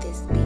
this